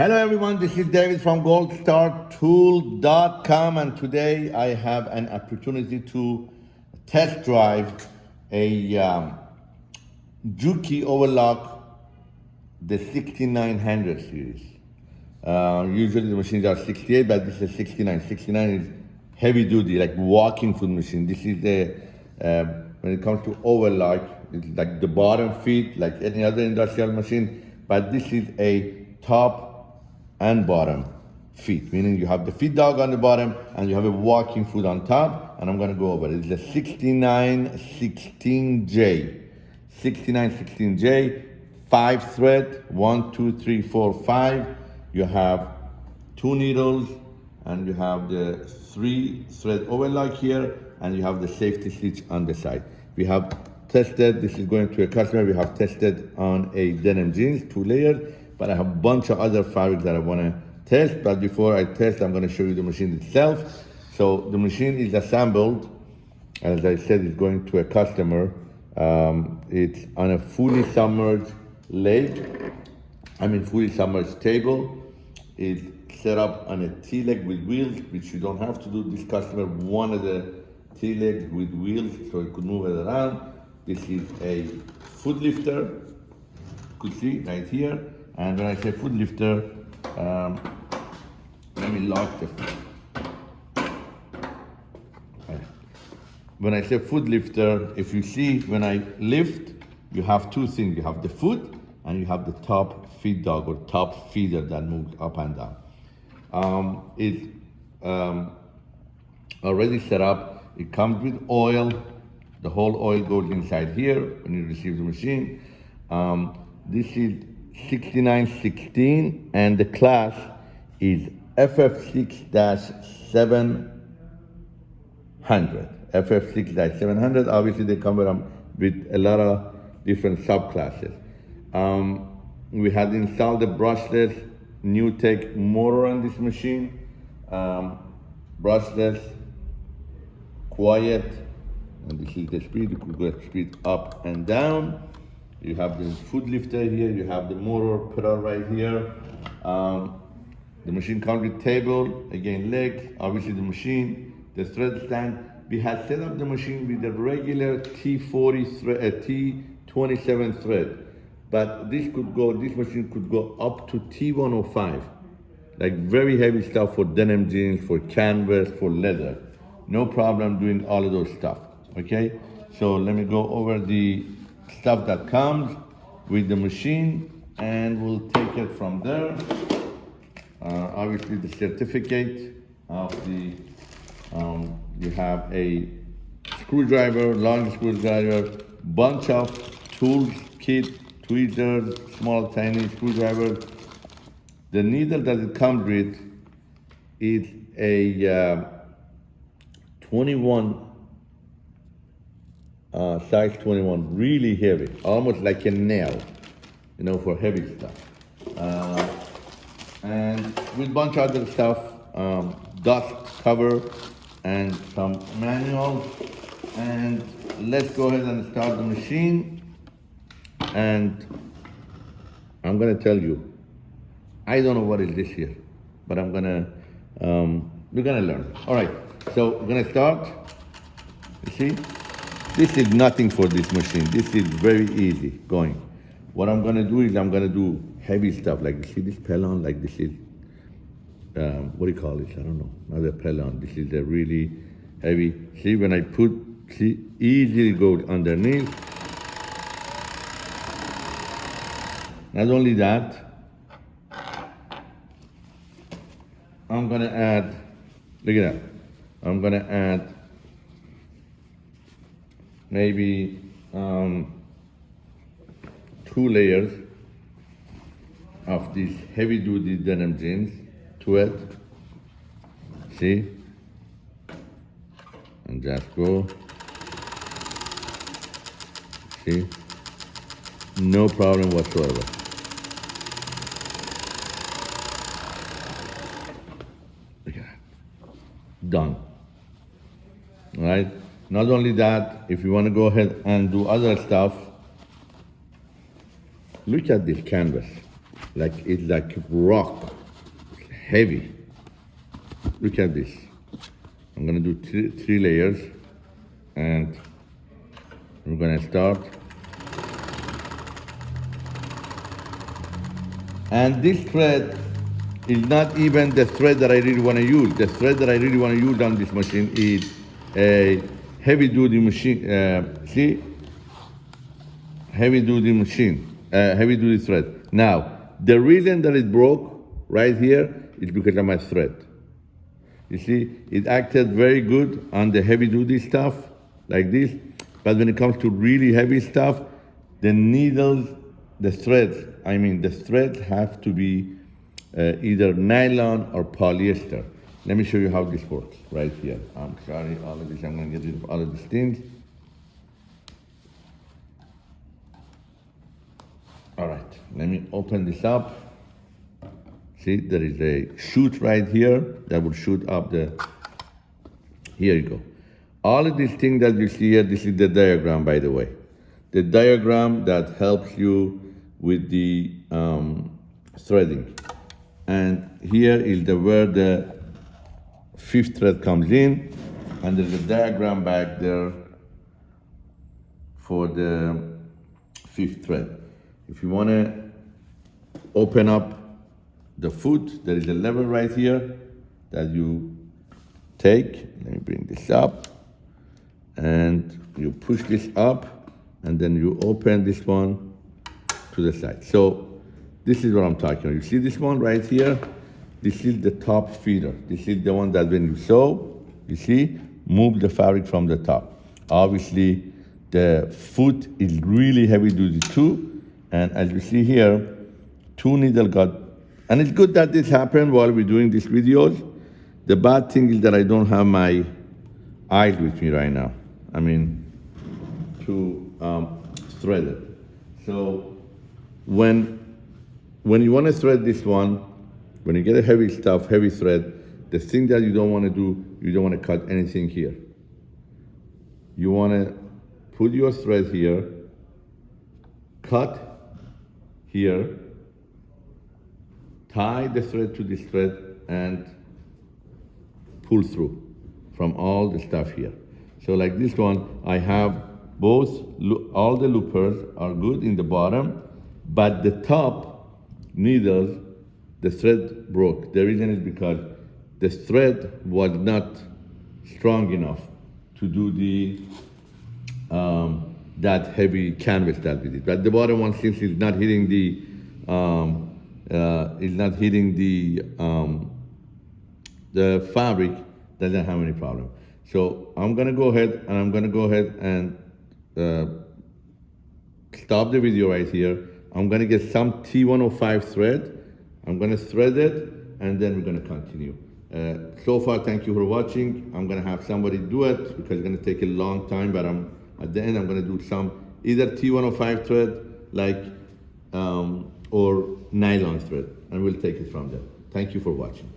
Hello everyone, this is David from goldstartool.com and today I have an opportunity to test drive a um, Juki Overlock the 6900 series. Uh, usually the machines are 68 but this is 69. 69 is heavy duty like walking foot machine. This is the, uh, when it comes to overlock, it's like the bottom feet like any other industrial machine but this is a top and bottom feet, meaning you have the feet dog on the bottom and you have a walking foot on top, and I'm gonna go over it. It's a 6916J. 6916J, five thread, one, two, three, four, five. You have two needles, and you have the three thread overlock here, and you have the safety stitch on the side. We have tested, this is going to a customer, we have tested on a denim jeans, two layers, but I have a bunch of other fabrics that I wanna test. But before I test, I'm gonna show you the machine itself. So the machine is assembled, as I said, it's going to a customer. Um, it's on a fully submerged leg, I mean fully submerged table. It's set up on a T-leg with wheels, which you don't have to do. This customer wanted a T-leg with wheels so it could move it around. This is a foot lifter, you could see right here. And when I say foot lifter, um, let me lock the When I say foot lifter, if you see when I lift, you have two things. You have the foot and you have the top feed dog or top feeder that moves up and down. Um, it's um, already set up. It comes with oil. The whole oil goes inside here when you receive the machine. Um, this is 6916 and the class is FF6-700. FF6-700, obviously they come with a lot of different subclasses. Um, we had installed the brushless NewTek motor on this machine. Um, brushless, quiet, and this is the speed, you could go speed up and down. You have the foot lifter here, you have the motor pedal right here. Um, the machine comes with table, again leg, obviously the machine, the thread stand. We had set up the machine with the regular T40 thread, uh, T27 thread. But this could go, this machine could go up to T105. Like very heavy stuff for denim jeans, for canvas, for leather. No problem doing all of those stuff, okay? So let me go over the stuff that comes with the machine and we'll take it from there. Uh, obviously the certificate of the, um, you have a screwdriver, long screwdriver, bunch of tools, kit, tweezers, small tiny screwdriver. The needle that it comes with is a uh, 21 uh, size 21, really heavy, almost like a nail, you know, for heavy stuff. Uh, and with bunch of other stuff, um, dust cover and some manuals. And let's go ahead and start the machine. And I'm gonna tell you, I don't know what is this here, but I'm gonna, um, we're gonna learn. All right, so we're gonna start, you see? This is nothing for this machine. This is very easy going. What I'm gonna do is I'm gonna do heavy stuff like see this Pellon, like this is, um, what do you call this? I don't know, not a Pellon. This is a really heavy. See when I put, see, easily go underneath. Not only that, I'm gonna add, look at that. I'm gonna add maybe um, two layers of these heavy duty denim jeans to it. See? And just go. See? No problem whatsoever. Done. Right? Not only that, if you want to go ahead and do other stuff, look at this canvas. like it's like rock, heavy. Look at this. I'm gonna do three, three layers and we're gonna start. And this thread is not even the thread that I really wanna use. The thread that I really wanna use on this machine is a heavy duty machine. Uh, see? Heavy duty machine, uh, heavy duty thread. Now, the reason that it broke right here is because of my thread. You see, it acted very good on the heavy duty stuff like this, but when it comes to really heavy stuff, the needles, the threads, I mean, the threads have to be uh, either nylon or polyester. Let me show you how this works right here. I'm sorry, all of this, I'm gonna get rid of all of these things. All right, let me open this up. See, there is a shoot right here that will shoot up the, here you go. All of these things that you see here, this is the diagram, by the way. The diagram that helps you with the um, threading. And here is the where the fifth thread comes in, and there's a diagram back there for the fifth thread. If you want to open up the foot, there is a lever right here that you take. Let me bring this up. And you push this up, and then you open this one to the side. So this is what I'm talking about. You see this one right here? This is the top feeder. This is the one that when you sew, you see, move the fabric from the top. Obviously, the foot is really heavy duty too, and as you see here, two needle got, and it's good that this happened while we're doing these videos. The bad thing is that I don't have my eyes with me right now. I mean, to um, thread it. So when, when you want to thread this one, when you get a heavy stuff, heavy thread, the thing that you don't want to do, you don't want to cut anything here. You want to put your thread here, cut here, tie the thread to this thread and pull through from all the stuff here. So like this one, I have both, all the loopers are good in the bottom, but the top needles, the thread broke. The reason is because the thread was not strong enough to do the um, that heavy canvas that we did. But the bottom one, since it's not hitting the, um, uh, not hitting the, um, the fabric, doesn't have any problem. So I'm gonna go ahead and I'm gonna go ahead and uh, stop the video right here. I'm gonna get some T105 thread. I'm gonna thread it and then we're gonna continue. Uh, so far, thank you for watching. I'm gonna have somebody do it because it's gonna take a long time, but I'm at the end, I'm gonna do some either T105 thread, like, um, or nylon thread, and we'll take it from there. Thank you for watching.